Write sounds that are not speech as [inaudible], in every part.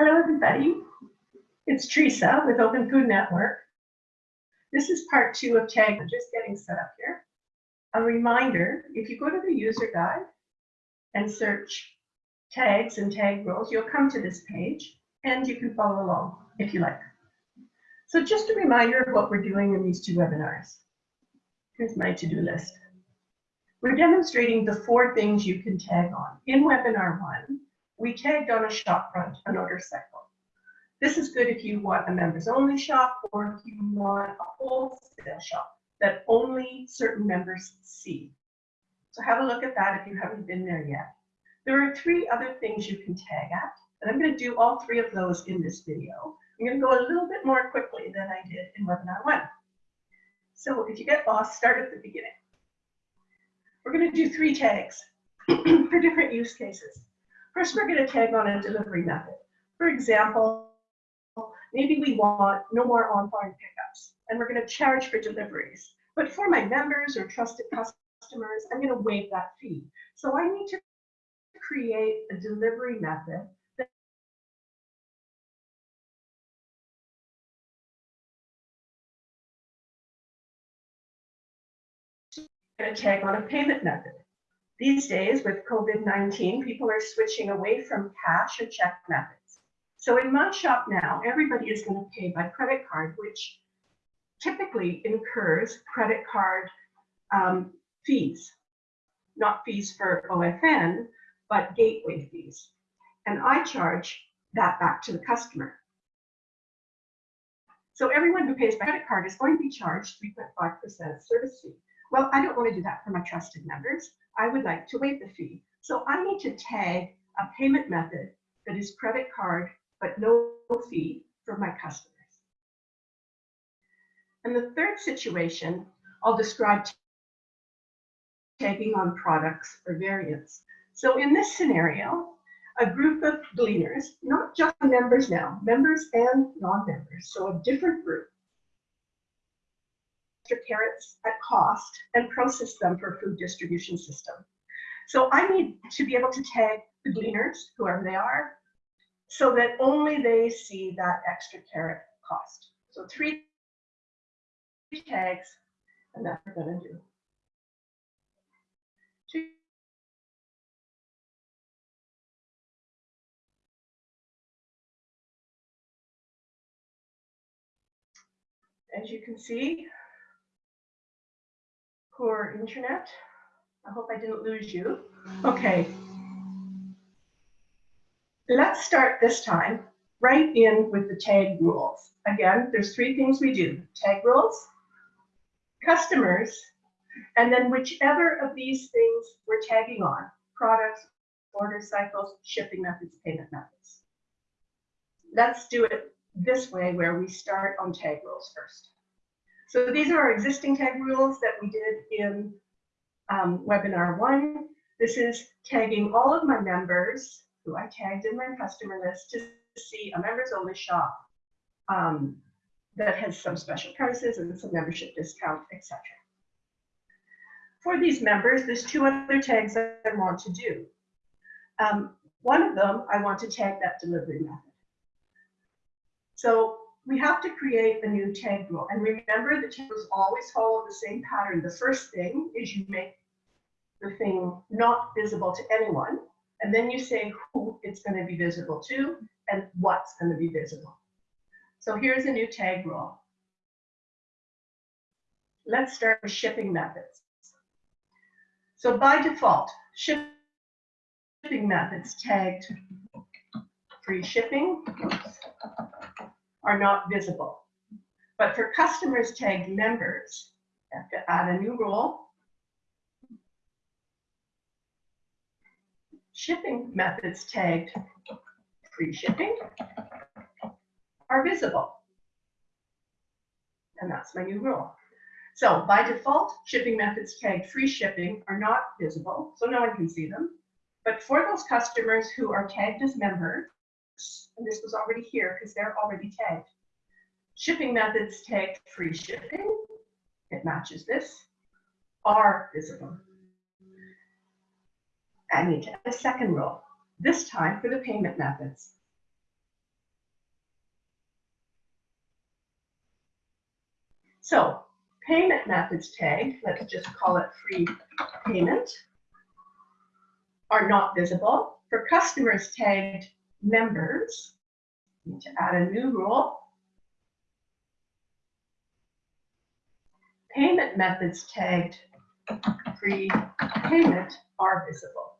Hello, everybody. It's Teresa with Open Food Network. This is part two of tag. I'm just getting set up here. A reminder, if you go to the user guide and search tags and tag rules, you'll come to this page and you can follow along if you like. So just a reminder of what we're doing in these two webinars. Here's my to-do list. We're demonstrating the four things you can tag on. In webinar one, we tagged on a shop front, an order cycle. This is good if you want a members only shop or if you want a wholesale shop that only certain members see. So have a look at that if you haven't been there yet. There are three other things you can tag at, and I'm going to do all three of those in this video. I'm going to go a little bit more quickly than I did in webinar one. So if you get lost, start at the beginning. We're going to do three tags [clears throat] for different use cases. First, we're going to tag on a delivery method. For example, maybe we want no more on-farm pickups, and we're going to charge for deliveries. But for my members or trusted customers, I'm going to waive that fee. So I need to create a delivery method that going to tag on a payment method. These days with COVID-19, people are switching away from cash or check methods. So in my shop now, everybody is going to pay by credit card, which typically incurs credit card um, fees, not fees for OFN, but gateway fees. And I charge that back to the customer. So everyone who pays by credit card is going to be charged 3.5% service fee. Well, I don't want to do that for my trusted members. I would like to waive the fee. So I need to tag a payment method that is credit card, but no fee for my customers. And the third situation, I'll describe tagging on products or variants. So in this scenario, a group of gleaners, not just members now, members and non-members, so a different group, carrots at cost and process them for food distribution system. So I need to be able to tag the gleaners, whoever they are, so that only they see that extra carrot cost. So three tags, and that's what to do. As you can see, poor internet. I hope I didn't lose you. Mm. Okay. Let's start this time right in with the tag rules. Again, there's three things we do. Tag rules, customers, and then whichever of these things we're tagging on, products, order cycles, shipping methods, payment methods. Let's do it this way where we start on tag rules first. So these are our existing tag rules that we did in um, webinar one. This is tagging all of my members who I tagged in my customer list to see a members only shop um, that has some special prices and some membership discount, etc. For these members, there's two other tags that I want to do. Um, one of them, I want to tag that delivery method. So we have to create a new tag rule. And remember, the tag rules always follow the same pattern. The first thing is you make the thing not visible to anyone. And then you say who it's going to be visible to and what's going to be visible. So here's a new tag rule. Let's start with shipping methods. So by default, shipping methods tagged free shipping, are not visible. But for customers tagged members, you have to add a new rule. Shipping methods tagged free shipping are visible. And that's my new rule. So by default, shipping methods tagged free shipping are not visible, so no one can see them. But for those customers who are tagged as members, and this was already here because they're already tagged. Shipping methods tagged free shipping, it matches this, are visible. I need to add a second rule, this time for the payment methods. So payment methods tagged, let's just call it free payment, are not visible. For customers tagged members, need to add a new rule. Payment methods tagged free payment are visible.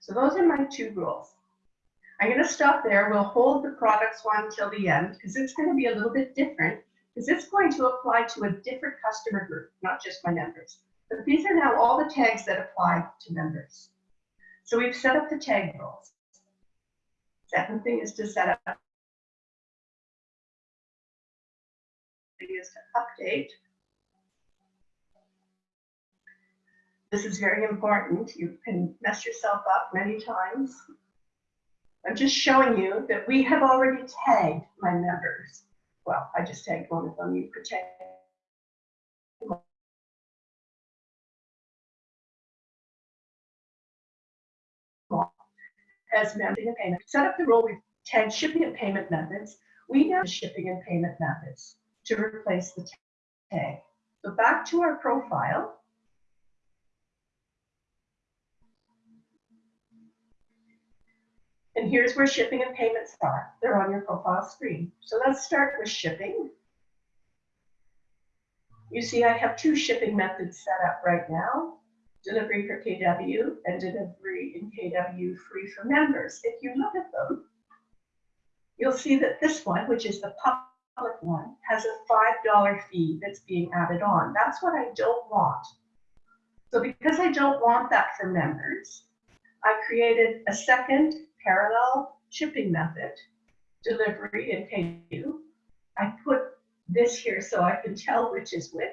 So those are my two rules. I'm going to stop there. We'll hold the products one till the end because it's going to be a little bit different because it's going to apply to a different customer group, not just my members. But these are now all the tags that apply to members. So we've set up the tag rules. Second thing is to set up is to update. This is very important. You can mess yourself up many times. I'm just showing you that we have already tagged my members. Well, I just tagged one of them. You could tag as managing a payment. Set up the rule, we've tagged shipping and payment methods. We now shipping and payment methods to replace the tag. So back to our profile. And here's where shipping and payments are. They're on your profile screen. So let's start with shipping. You see I have two shipping methods set up right now. Delivery for KW and delivery in KW free for members. If you look at them, you'll see that this one, which is the public one, has a $5 fee that's being added on. That's what I don't want. So because I don't want that for members, I created a second parallel shipping method, delivery in KW. I put this here so I can tell which is which.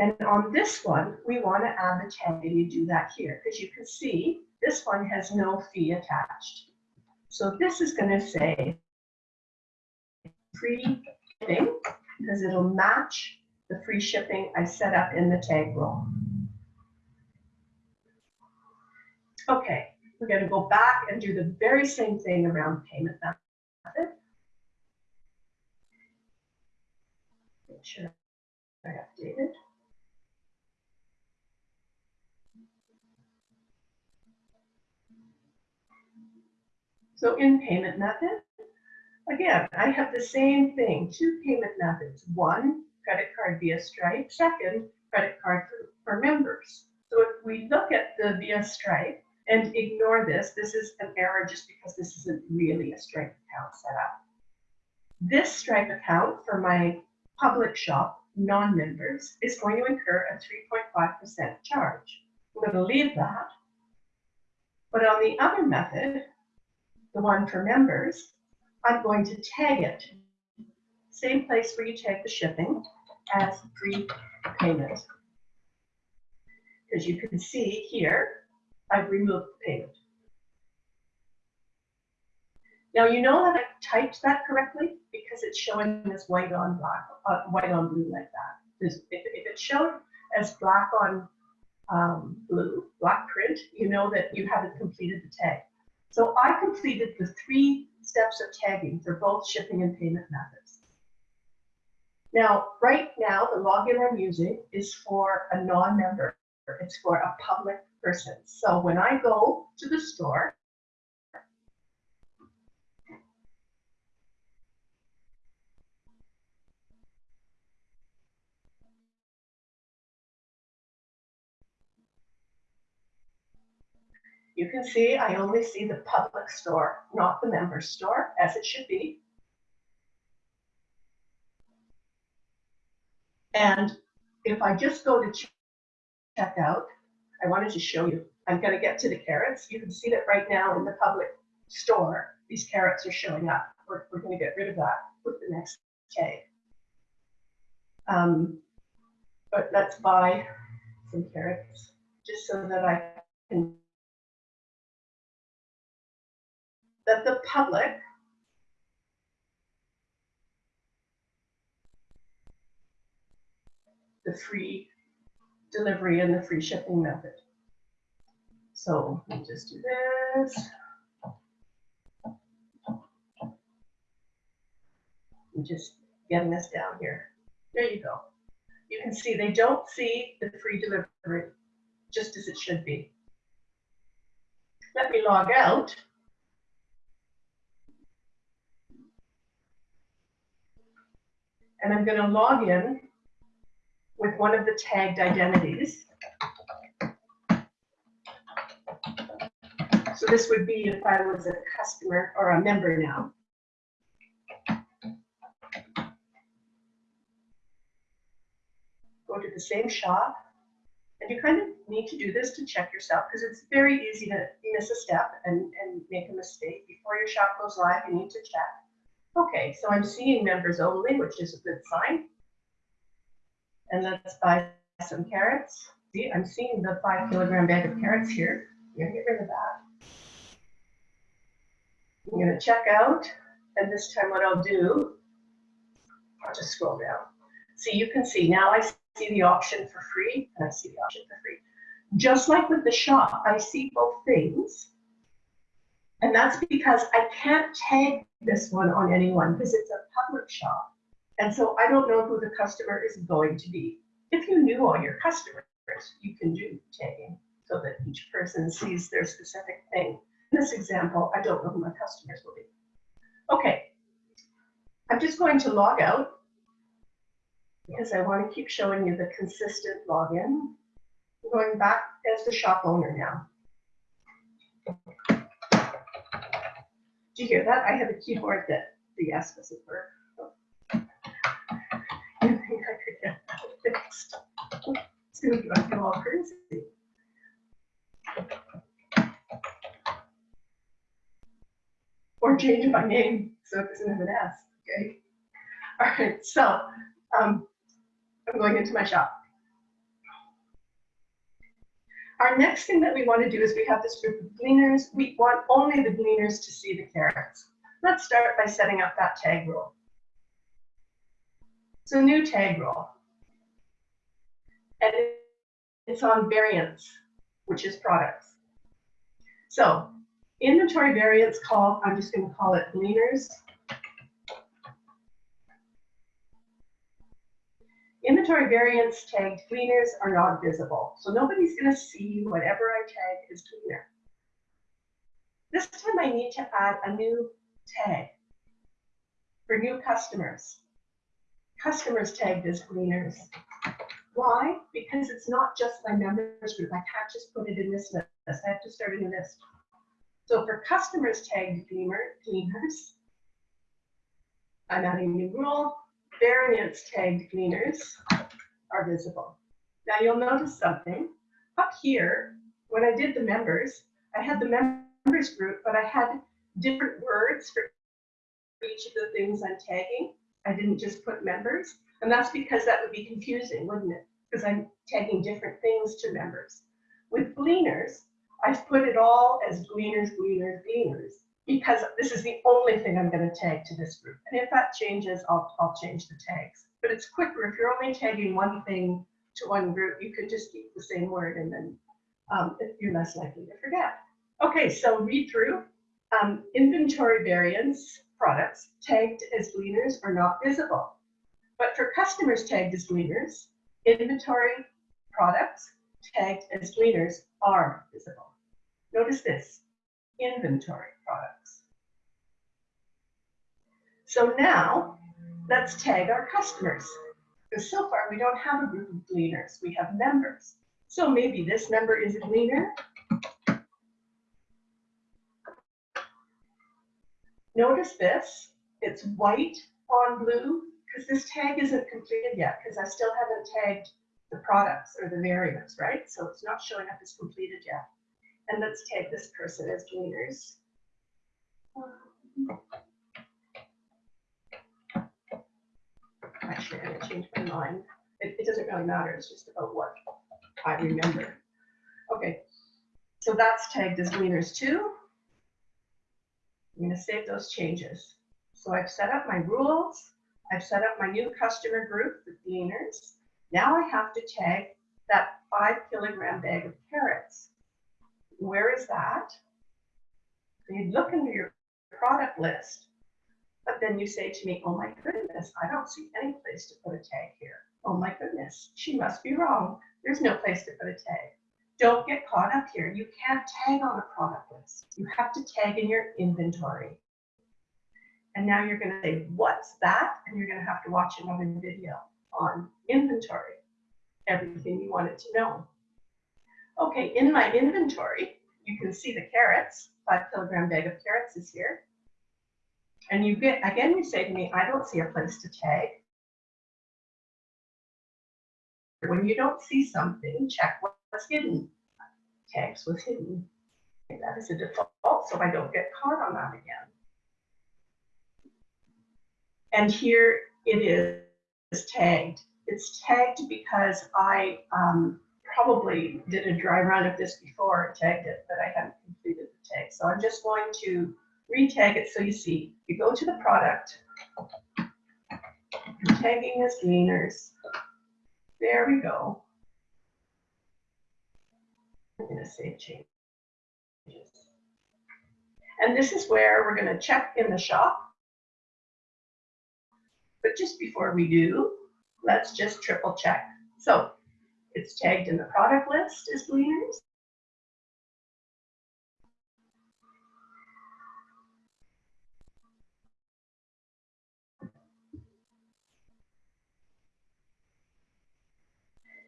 And on this one, we want to add the tag, and you do that here, because you can see this one has no fee attached. So this is going to say free shipping, because it'll match the free shipping I set up in the tag rule. Okay, we're going to go back and do the very same thing around payment method. Make sure I updated. So in payment method, again, I have the same thing, two payment methods. One, credit card via Stripe. Second, credit card for, for members. So if we look at the via Stripe and ignore this, this is an error just because this isn't really a Stripe account set up. This Stripe account for my public shop non-members is going to incur a 3.5% charge. I'm going to leave that. But on the other method, the one for members, I'm going to tag it. Same place where you tag the shipping as free payment. As you can see here, I've removed the payment. Now you know that I typed that correctly because it's showing as white on black, uh, white on blue like that. If, if it's shown as black on um, blue, black print, you know that you haven't completed the tag. So I completed the three steps of tagging for both shipping and payment methods. Now, right now, the login I'm using is for a non-member. It's for a public person. So when I go to the store, You can see I only see the public store, not the member store, as it should be. And if I just go to check out, I wanted to show you, I'm going to get to the carrots. You can see that right now in the public store, these carrots are showing up. We're, we're going to get rid of that with the next tag. Um, but let's buy some carrots just so that I can that the public the free delivery and the free shipping method. So me just do this. I'm just getting this down here. There you go. You can see they don't see the free delivery, just as it should be. Let me log out. And I'm going to log in with one of the tagged identities. So this would be if I was a customer or a member now. Go to the same shop. And you kind of need to do this to check yourself because it's very easy to miss a step and, and make a mistake. Before your shop goes live, you need to check. Okay, so I'm seeing members only, which is a good sign. And let's buy some carrots. See, I'm seeing the five kilogram bag of carrots here. I'm get rid of that. I'm gonna check out, and this time what I'll do, I'll just scroll down. See, you can see now I see the option for free, and I see the option for free. Just like with the shop, I see both things. And that's because I can't tag this one on anyone because it's a public shop. And so I don't know who the customer is going to be. If you knew all your customers, you can do tagging so that each person sees their specific thing. In this example, I don't know who my customers will be. Okay, I'm just going to log out because I want to keep showing you the consistent login. I'm going back as the shop owner now. Do you hear that? I have a keyboard that the S doesn't work. [laughs] I could get that fixed? It's going to drive you all crazy. Or change my name so it doesn't have an S, okay? All right, so um, I'm going into my shop. Our next thing that we want to do is we have this group of gleaners. We want only the gleaners to see the carrots. Let's start by setting up that tag rule. So new tag rule. And it's on variants, which is products. So inventory variants call, I'm just going to call it gleaners. Inventory variants tagged gleaners are not visible, so nobody's going to see whatever I tag as gleaner. This time I need to add a new tag for new customers. Customers tagged as gleaners. Why? Because it's not just my members group. I can't just put it in this list. I have to start a new list. So for customers tagged gleaners, I'm adding a new rule variants tagged gleaners are visible. Now you'll notice something. Up here, when I did the members, I had the members group, but I had different words for each of the things I'm tagging. I didn't just put members. And that's because that would be confusing, wouldn't it? Because I'm tagging different things to members. With gleaners, I've put it all as gleaners, gleaners, gleaners because this is the only thing I'm going to tag to this group. And if that changes, I'll, I'll change the tags. But it's quicker if you're only tagging one thing to one group, you could just keep the same word and then um, you're less likely to forget. Okay, so read through. Um, inventory variants products tagged as gleaners are not visible. But for customers tagged as gleaners, inventory products tagged as gleaners are visible. Notice this, inventory products. So now let's tag our customers. Because so far we don't have a group of gleaners, we have members. So maybe this member is a gleaner. Notice this, it's white on blue because this tag isn't completed yet because I still haven't tagged the products or the variants, right? So it's not showing up as completed yet. And let's tag this person as gleaners. Actually, I'm gonna change my mind. It, it doesn't really matter, it's just about what I remember. Okay, so that's tagged as gleaners too. I'm gonna save those changes. So I've set up my rules. I've set up my new customer group, the gleaners. Now I have to tag that five kilogram bag of carrots. Where is that? So you look into your product list. But then you say to me, oh my goodness, I don't see any place to put a tag here. Oh my goodness, she must be wrong. There's no place to put a tag. Don't get caught up here. You can't tag on a product list. You have to tag in your inventory. And now you're going to say, what's that? And you're going to have to watch another video on inventory, everything you wanted to know. Okay, in my inventory, you can see the carrots, five kilogram bag of carrots is here. And you get, again, you say to me, I don't see a place to tag. When you don't see something, check what's hidden. Tags was hidden. That is a default, so I don't get caught on that again. And here it is tagged. It's tagged because I um, probably did a dry run of this before tagged it, but I haven't completed tag. So I'm just going to re-tag it so you see. You go to the product, I'm tagging as gleaners. There we go. I'm going to save changes. And this is where we're going to check in the shop. But just before we do, let's just triple check. So it's tagged in the product list as gleaners.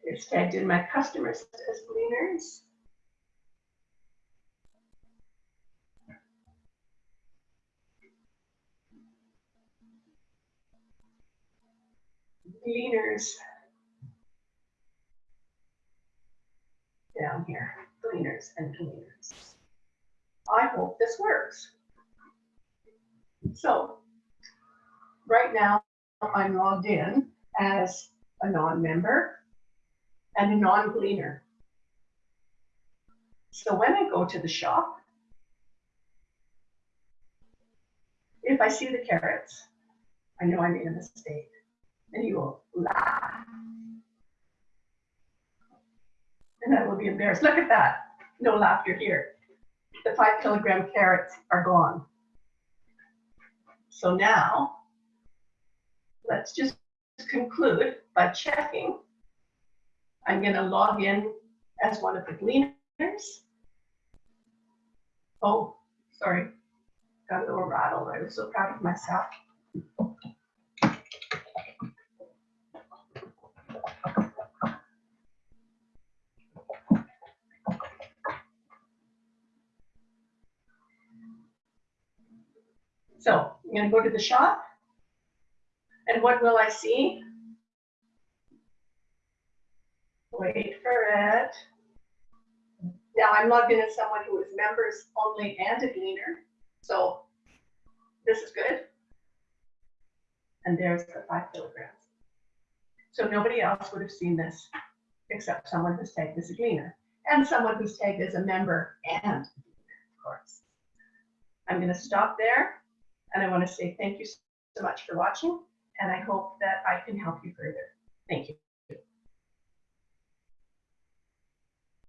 In my customers as gleaners. Gleaners. Down here, gleaners and gleaners. I hope this works. So, right now, I'm logged in as a non-member and a non-gleaner. So when I go to the shop, if I see the carrots, I know I made a mistake. And you will laugh. And I will be embarrassed. Look at that. No laughter here. The five kilogram carrots are gone. So now, let's just conclude by checking I'm going to log in as one of the gleaners. Oh, sorry. Got a little rattled. I was so proud of myself. So I'm going to go to the shop. And what will I see? Wait for it. Now I'm logged in as someone who is members only and a gleaner. So this is good. And there's the five kilograms. So nobody else would have seen this except someone who's tagged as a gleaner and someone who's tagged as a member and of course. I'm going to stop there and I want to say thank you so much for watching and I hope that I can help you further. Thank you.